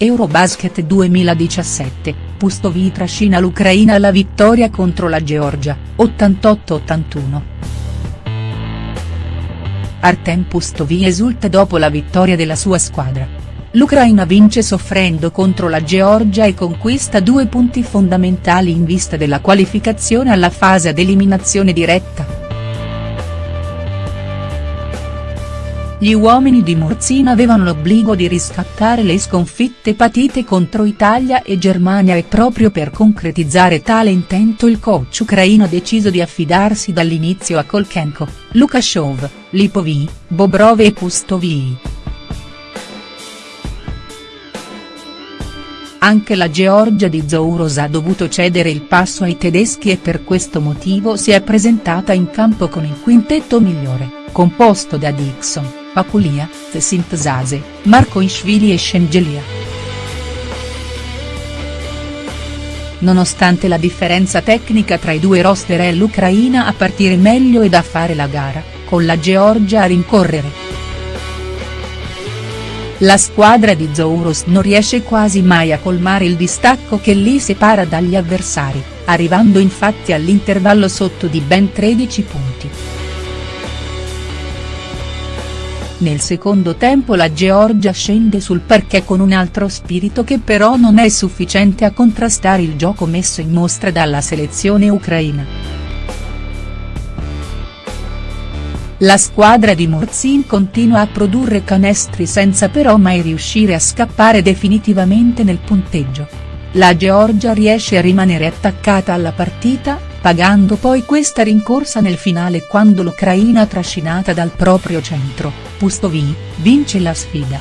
Eurobasket 2017, Pustovi trascina l'Ucraina alla vittoria contro la Georgia, 88-81. Artem Pustovi esulta dopo la vittoria della sua squadra. L'Ucraina vince soffrendo contro la Georgia e conquista due punti fondamentali in vista della qualificazione alla fase ad eliminazione diretta. Gli uomini di Morzina avevano l'obbligo di riscattare le sconfitte patite contro Italia e Germania e proprio per concretizzare tale intento il coach ucraino ha deciso di affidarsi dall'inizio a Kolchenko, Lukashov, Lipovii, Bobrov e Pustovii. Anche la Georgia di Zouros ha dovuto cedere il passo ai tedeschi e per questo motivo si è presentata in campo con il quintetto migliore, composto da Dixon. Paculia, Sintzaze, Marco Ishvili e Scengelia. Nonostante la differenza tecnica tra i due roster è l'Ucraina a partire meglio ed a fare la gara, con la Georgia a rincorrere. La squadra di Zouros non riesce quasi mai a colmare il distacco che li separa dagli avversari, arrivando infatti all'intervallo sotto di ben 13 punti. Nel secondo tempo la Georgia scende sul parquet con un altro spirito che però non è sufficiente a contrastare il gioco messo in mostra dalla selezione ucraina. La squadra di Morzin continua a produrre canestri senza però mai riuscire a scappare definitivamente nel punteggio. La Georgia riesce a rimanere attaccata alla partita, pagando poi questa rincorsa nel finale quando l'Ucraina trascinata dal proprio centro, Pustovi, vince la sfida.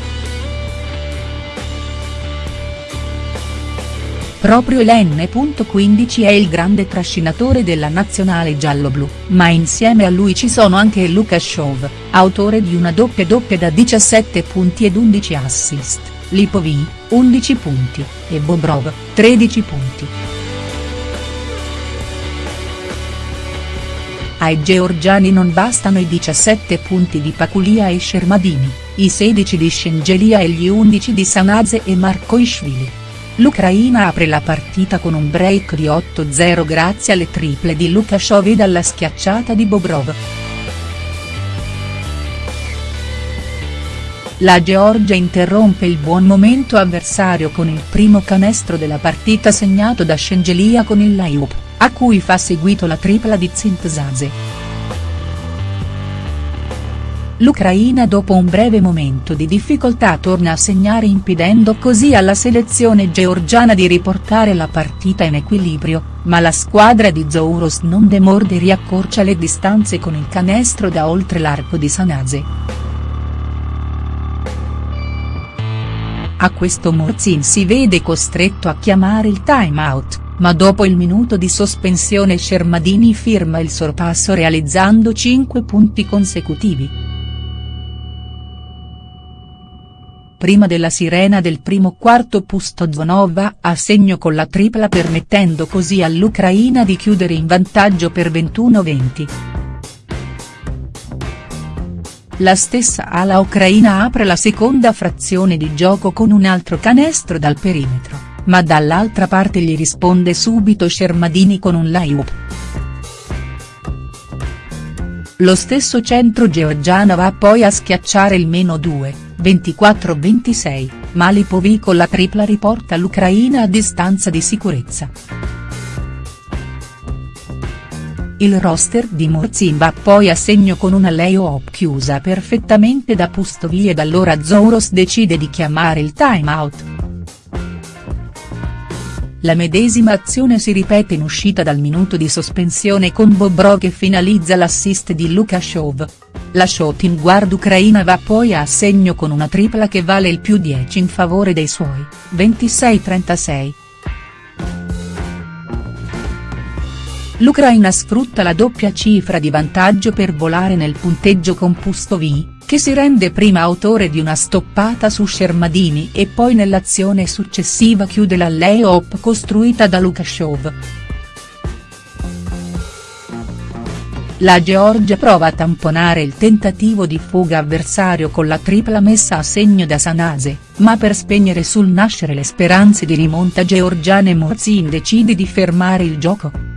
Proprio l'N.15 è il grande trascinatore della nazionale gialloblu, ma insieme a lui ci sono anche Lukashov, autore di una doppia doppia da 17 punti ed 11 assist, Lipovin, 11 punti, e Bobrov, 13 punti. Ai georgiani non bastano i 17 punti di Paculia e Shermadini, i 16 di Scengelia e gli 11 di Sanaze e Markoishvili. L'Ucraina apre la partita con un break di 8-0 grazie alle triple di Lukashov e dalla schiacciata di Bobrov. La Georgia interrompe il buon momento avversario con il primo canestro della partita segnato da Scengelia con il layup a cui fa seguito la tripla di Zintzaze. L'Ucraina dopo un breve momento di difficoltà torna a segnare impedendo così alla selezione georgiana di riportare la partita in equilibrio, ma la squadra di Zouros non demorde e riaccorcia le distanze con il canestro da oltre l'arco di Sanaze. A questo Morzin si vede costretto a chiamare il time out ma dopo il minuto di sospensione Shermadini firma il sorpasso realizzando 5 punti consecutivi. Prima della sirena del primo quarto Pustozonova ha segno con la tripla permettendo così all'Ucraina di chiudere in vantaggio per 21-20. La stessa ala ucraina apre la seconda frazione di gioco con un altro canestro dal perimetro ma dall'altra parte gli risponde subito Shermadini con un layup. Lo stesso centro georgiano va poi a schiacciare il meno 2, 24-26, ma Lipovi con la tripla riporta l'Ucraina a distanza di sicurezza. Il roster di Morzin va poi a segno con una layup chiusa perfettamente da Pustovi ed allora Zouros decide di chiamare il timeout. La medesima azione si ripete in uscita dal minuto di sospensione con Bobrov che finalizza l'assist di Lukashov. La shooting guard ucraina va poi a segno con una tripla che vale il più 10 in favore dei suoi, 26-36. L'Ucraina sfrutta la doppia cifra di vantaggio per volare nel punteggio con Pustovi, che si rende prima autore di una stoppata su Shermadini e poi nell'azione successiva chiude la lay-up costruita da Lukashov. La Georgia prova a tamponare il tentativo di fuga avversario con la tripla messa a segno da Sanase, ma per spegnere sul nascere le speranze di rimonta georgiane Morzin decide di fermare il gioco.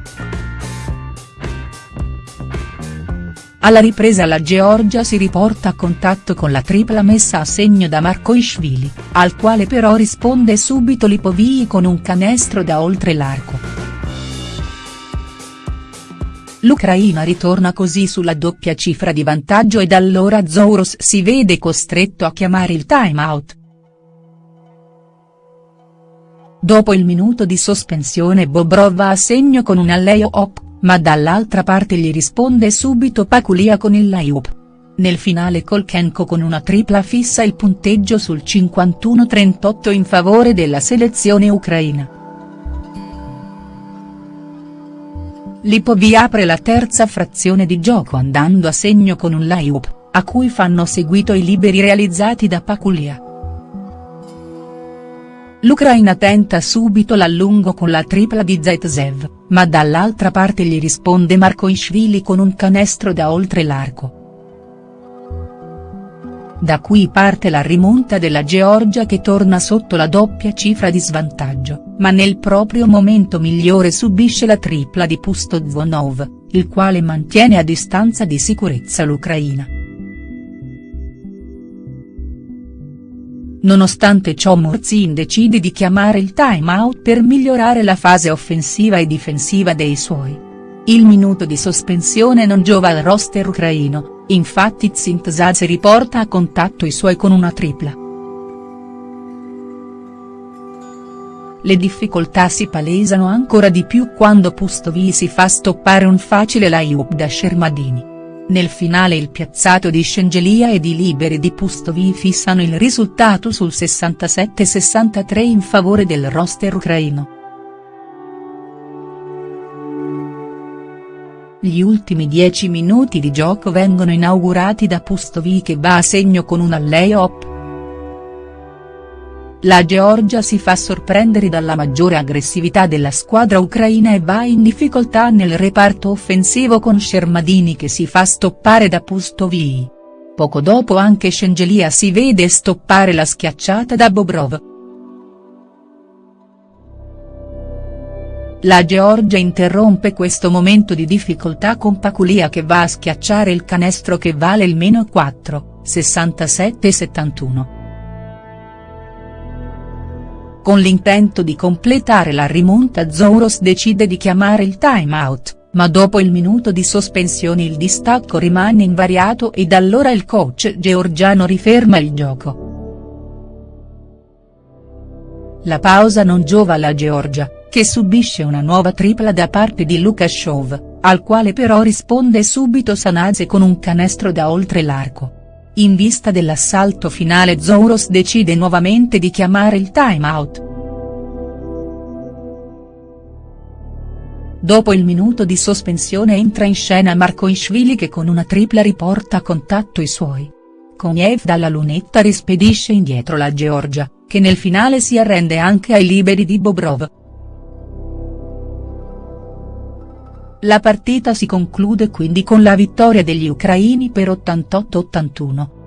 Alla ripresa la Georgia si riporta a contatto con la tripla messa a segno da Markoishvili, al quale però risponde subito Lipovii con un canestro da oltre l'arco. L'Ucraina ritorna così sulla doppia cifra di vantaggio ed allora Zouros si vede costretto a chiamare il time out. Dopo il minuto di sospensione Bobrov va a segno con un alley-oop, ma dall'altra parte gli risponde subito Paculia con il layup. Nel finale Kolchenko con una tripla fissa il punteggio sul 51-38 in favore della selezione ucraina. Lipovi apre la terza frazione di gioco andando a segno con un layup, a cui fanno seguito i liberi realizzati da Paculia. L'Ucraina tenta subito l'allungo con la tripla di Zaitsev, ma dall'altra parte gli risponde Markoishvili con un canestro da oltre l'arco. Da qui parte la rimonta della Georgia che torna sotto la doppia cifra di svantaggio, ma nel proprio momento migliore subisce la tripla di Pustozvonov, il quale mantiene a distanza di sicurezza l'Ucraina. Nonostante ciò Murzin decide di chiamare il time out per migliorare la fase offensiva e difensiva dei suoi. Il minuto di sospensione non giova al roster ucraino, infatti Zintzadze riporta a contatto i suoi con una tripla. Le difficoltà si palesano ancora di più quando Pustovi si fa stoppare un facile layup da Shermadini. Nel finale il piazzato di Scengelia ed i liberi di Pustovi fissano il risultato sul 67-63 in favore del roster ucraino. Gli ultimi dieci minuti di gioco vengono inaugurati da Pustovi che va a segno con un alley-oop. La Georgia si fa sorprendere dalla maggiore aggressività della squadra ucraina e va in difficoltà nel reparto offensivo con Shermadini che si fa stoppare da Pustovi. Poco dopo anche Scengelia si vede stoppare la schiacciata da Bobrov. La Georgia interrompe questo momento di difficoltà con Paculia che va a schiacciare il canestro che vale il meno 4, 67-71. Con l'intento di completare la rimonta Zouros decide di chiamare il time out, ma dopo il minuto di sospensione il distacco rimane invariato ed allora il coach georgiano riferma il gioco. La pausa non giova alla Georgia che subisce una nuova tripla da parte di Lukashov, al quale però risponde subito Sanadze con un canestro da oltre l'arco. In vista dell'assalto finale Zouros decide nuovamente di chiamare il time out. Dopo il minuto di sospensione entra in scena Markoishvili che con una tripla riporta a contatto i suoi. Koniev dalla lunetta rispedisce indietro la Georgia, che nel finale si arrende anche ai liberi di Bobrov. La partita si conclude quindi con la vittoria degli ucraini per 88-81.